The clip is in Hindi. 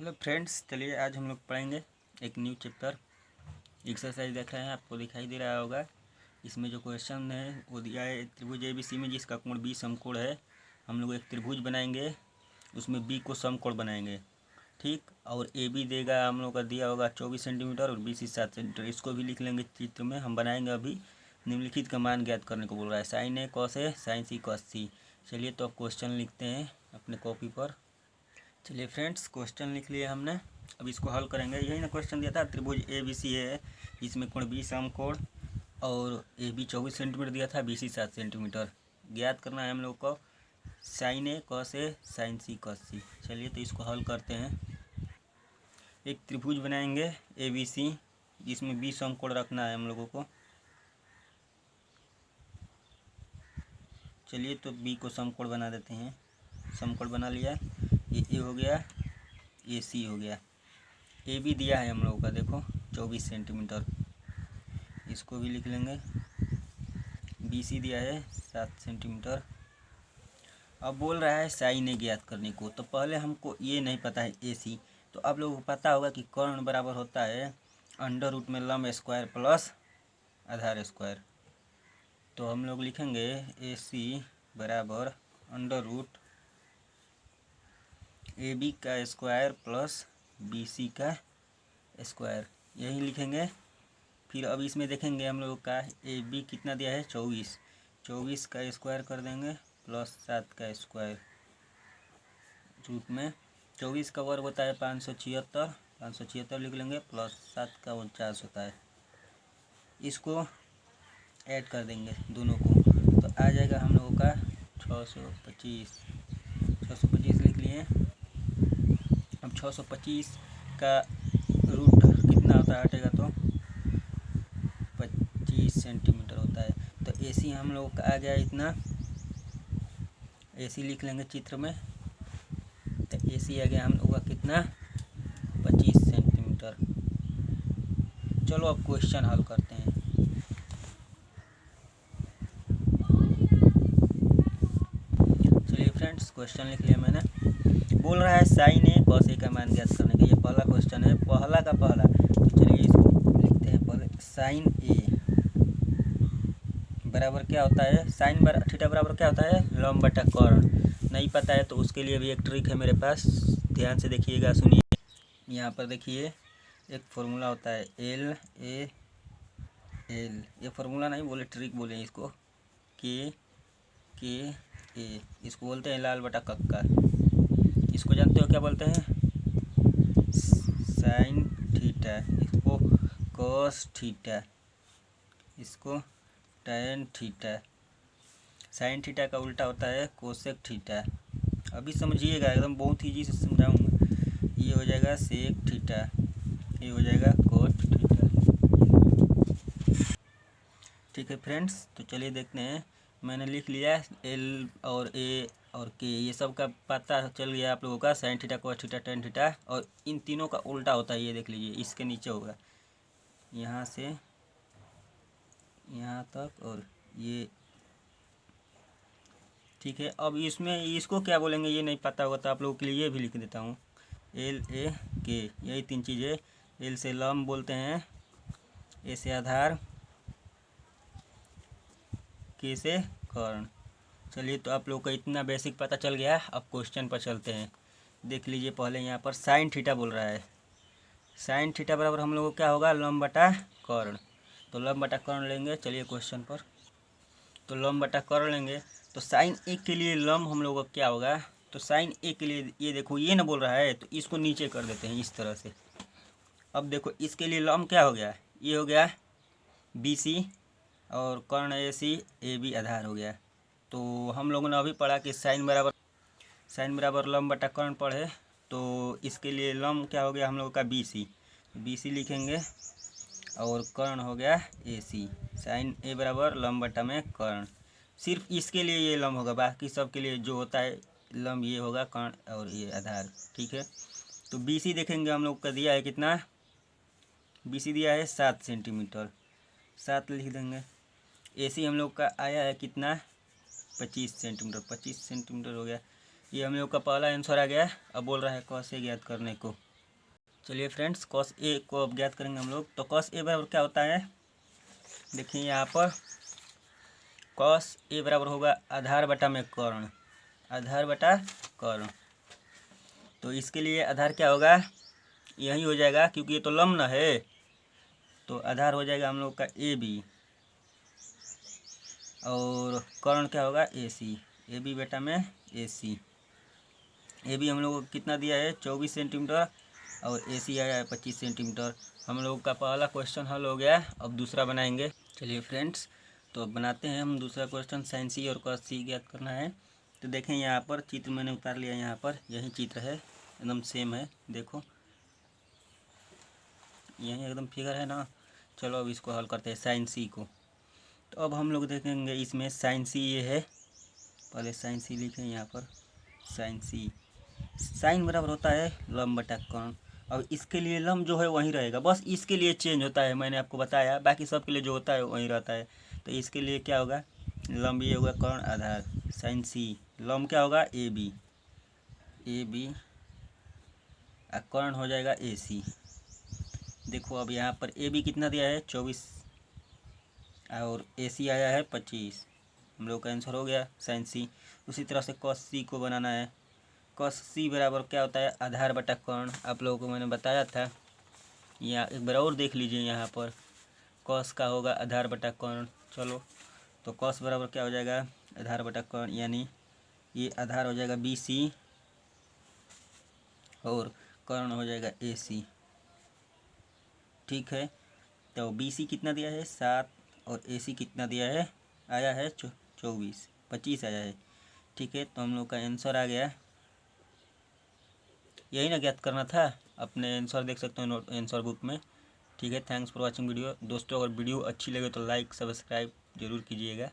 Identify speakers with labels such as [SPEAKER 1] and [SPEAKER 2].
[SPEAKER 1] हेलो फ्रेंड्स, चलिए आज हम लोग पढ़ेंगे एक न्यू चैप्टर। एक्सरसाइज देख रहे हैं, आपको दिखाई दे रहा होगा। इसमें जो क्वेश्चन है, वो दिया है त्रिभुज ए बी सी में, जिसका कोण बी समकोण है। हम लोग एक त्रिभुज बनाएँगे, उसमें बी को समकोण बनाएँगे, ठीक? और ए बी देगा, हम लोग का दिया होगा चौबीस सेंटीमीटर और बी सी सात सेंटीमीटर इसको भी लिख लेंगे चित्र में, हम बनाएँगे अभी। निम्नलिखित का मान ज्ञात करने को बोल रहा है sine A cos A sine C cos C चलिए तो अब क्वेश्चन लिखते हैं अपने कॉपी पर। चलिए फ्रेंड्स क्वेश्चन लिख लिया हमने। अब इसको हल करेंगे। यही ना क्वेश्चन दिया था, त्रिभुज ए बी सी है इसमें कोण बी सम कोण और ए बी चौबीस सेंटीमीटर दिया था बी सी सात सेंटीमीटर ज्ञात करना है हम लोग को sine A cos A sine C cos C चलिए तो इसको हल करते हैं। एक त्रिभुज बनाएँगे ए बी सी जिसमें बी सम कोण रखना है हम लोगों को। चलिए तो बी को समकोण बना देते हैं। समकोण बना लिया। ये ए हो गया ए सी हो गया। ए भी दिया है हम लोगों का, देखो, चौबीस सेंटीमीटर इसको भी लिख लेंगे। बी सी दिया है, सात सेंटीमीटर अब बोल रहा है साइन ए ज्ञात करने को तो पहले हमको ये नहीं पता है ए सी तो आप लोगों को पता होगा कि कर्ण बराबर होता है अंडर रूट में लम स्क्वायर प्लस आधार स्क्वायर तो हम लोग लिखेंगे ए सी बराबर अंडर रूट ए बी का स्क्वायर प्लस बी सी का स्क्वायर यही लिखेंगे। फिर अब इसमें देखेंगे हम लोग का ए बी कितना दिया है? चौबीस। चौबीस का स्क्वायर कर देंगे प्लस सात का स्क्वायर रूट में चौबीस का वर्ग होता है पाँच सौ छिहत्तर। पाँच सौ छिहत्तर लिख लेंगे प्लस सात का उनचास होता है। इसको ऐड कर देंगे दोनों को। तो आ जाएगा हम लोगों का छः सौ पच्चीस। छः सौ पच्चीस लिख लिए। अब छः सौ पच्चीस का रूट कितना होता है हटेगा तो? पच्चीस सेंटीमीटर होता है। तो ए सी हम लोग का आ गया इतना। ए सी लिख लेंगे चित्र में। तो ए सी आ गया हम लोग का कितना? पच्चीस सेंटीमीटर। चलो अब क्वेश्चन हल करते हैं। चलिए फ्रेंड्स, क्वेश्चन लिख लिया मैंने। बोल रहा है साइन ए कॉस ए का मान ज्ञात करने का ये पहला क्वेश्चन है, पहला का पहला। तो चलिए इसको लिखते हैं पहले। Sine A. बराबर क्या होता है? साइन बर, थीटा बराबर क्या होता है? लम बटा कर्ण। नहीं पता है तो उसके लिए भी एक ट्रिक है मेरे पास। ध्यान से देखिएगा, सुनिए। यहाँ पर देखिए, एक फॉर्मूला होता है एल ए एल ये फॉर्मूला नहीं, बोले ट्रिक बोले इसको। के के ए इसको बोलते हैं लाल बटा कक्का इसको जानते हो क्या बोलते हैं? साइन थीटा इसको कॉस थीटा इसको टैन थीटा साइन थीटा का उल्टा होता है कोसेक थीटा अभी समझिएगा, एकदम बहुत ईजी से समझाऊँगा। ये हो जाएगा सेक थीटा ये हो जाएगा कोट थीटा ठीक है फ्रेंड्स तो चलिए देखते हैं। मैंने लिख लिया एल और ए और के ये सब का पता चल गया आप लोगों का sine theta cos theta tan theta और इन तीनों का उल्टा होता है, ये देख लीजिए, इसके नीचे होगा। यहाँ से, यहाँ तक और ये, ठीक है, अब इसमें इसको क्या बोलेंगे, ये नहीं पता होगा तो आप लोगों के लिए भी लिख देता हूँ। एल ए के यही तीन चीज़ें। एल से लम बोलते हैं ए से आधार के से कर्ण। चलिए तो आप लोग को इतना बेसिक पता चल गया अब क्वेश्चन पर चलते हैं। देख लीजिए पहले यहाँ पर साइन थीटा बोल रहा है। साइन थीटा बराबर हम लोग को क्या होगा? लम बटा कर्ण। तो लम बटा कर्ण लेंगे। चलिए क्वेश्चन पर। तो लम बटा कर्ण लेंगे। तो साइन ए के लिए लम हम लोग का क्या होगा? तो साइन ए के लिए ये देखो, ये ना बोल रहा है तो इसको नीचे कर देते हैं इस तरह से। अब देखो, इसके लिए लम क्या हो गया? ये हो गया बी सी और कर्ण ए सी ए बी आधार हो गया। तो हम लोगों ने अभी पढ़ा कि साइन बराबर साइन बराबर लम बटा कर्ण पढ़े तो इसके लिए लम क्या हो गया हम लोगों का बी सी बी सी लिखेंगे और कर्ण हो गया ए सी साइन ए बराबर लम बटा में कर्ण। सिर्फ़ इसके लिए ये लम होगा, बाकी सब के लिए जो होता है लम ये होगा कर्ण और ये आधार, ठीक है? तो बी सी देखेंगे हम लोग का दिया है कितना? बी सी दिया है सात सेंटीमीटर। सात लिख देंगे। ए सी हम लोग का आया है कितना? पच्चीस सेंटीमीटर पच्चीस सेंटीमीटर हो गया। ये हम लोग का पहला आंसर आ गया अब बोल रहा है कैसे ज्ञात करने को। चलिए फ्रेंड्स कॉस ए को अब ज्ञात करेंगे हम लोग। तो कॉस ए बराबर क्या होता है? देखिए यहाँ पर कॉस ए बराबर होगा आधार बटा में कर्ण। आधार बटा कर्ण। तो इसके लिए आधार क्या होगा? यही हो जाएगा क्योंकि ये तो लम्ब है। तो आधार हो जाएगा हम लोग का ए बी और कर्ण क्या होगा? ए सी ए बी बेटा में ए सी ए बी हम लोग को कितना दिया है? चौबीस सेंटीमीटर और ए सी आया है पच्चीस सेंटीमीटर हम लोग का पहला क्वेश्चन हल हो गया अब दूसरा बनाएँगे। चलिए फ्रेंड्स तो अब बनाते हैं हम दूसरा क्वेश्चन साइन सी और कॉस सी ज्ञात करना है। तो देखें यहाँ पर चित्र मैंने उतार लिया यहाँ पर, यही चित्र है, एकदम सेम है, देखो। यही एकदम फिगर है ना। चलो अब इसको हल करते हैं साइन सी को। तो अब हम लोग देखेंगे इसमें साइन सी ये है। पहले साइन सी लिखें यहाँ पर। साइन सी साइन बराबर होता है लम बटा कर्ण अब इसके लिए लम जो है वहीं रहेगा। बस इसके लिए चेंज होता है, मैंने आपको बताया। बाकी सब के लिए जो होता है वहीं रहता है। तो इसके लिए क्या होगा? लम ये होगा कर्ण आधार। साइन सी लम क्या होगा? ए बी ए बी कर्ण हो जाएगा ए सी देखो अब यहाँ पर ए बी कितना दिया है? चौबीस और ए सी आया है पच्चीस। हम लोग का आंसर हो गया साइन सी उसी तरह से कॉस सी को बनाना है। कॉस सी बराबर क्या होता है? आधार बटा कर्ण। आप लोगों को मैंने बताया था। यहाँ एक बार और देख लीजिए यहाँ पर। कॉस का होगा आधार बटा कर्ण। चलो तो कॉस बराबर क्या हो जाएगा? आधार बटा कर्ण, यानी ये आधार हो जाएगा बी सी और कर्ण हो जाएगा ए सी ठीक है? तो बी सी कितना दिया है? सात और ए सी कितना दिया है? आया है चौबीस, पच्चीस आया है। ठीक है तो हम लोग का आंसर आ गया। यही ना ज्ञात करना था, अपने आंसर देख सकते हो आंसर बुक में। ठीक है थैंक्स फॉर वाचिंग वीडियो दोस्तों, अगर वीडियो अच्छी लगे तो लाइक सब्सक्राइब ज़रूर कीजिएगा।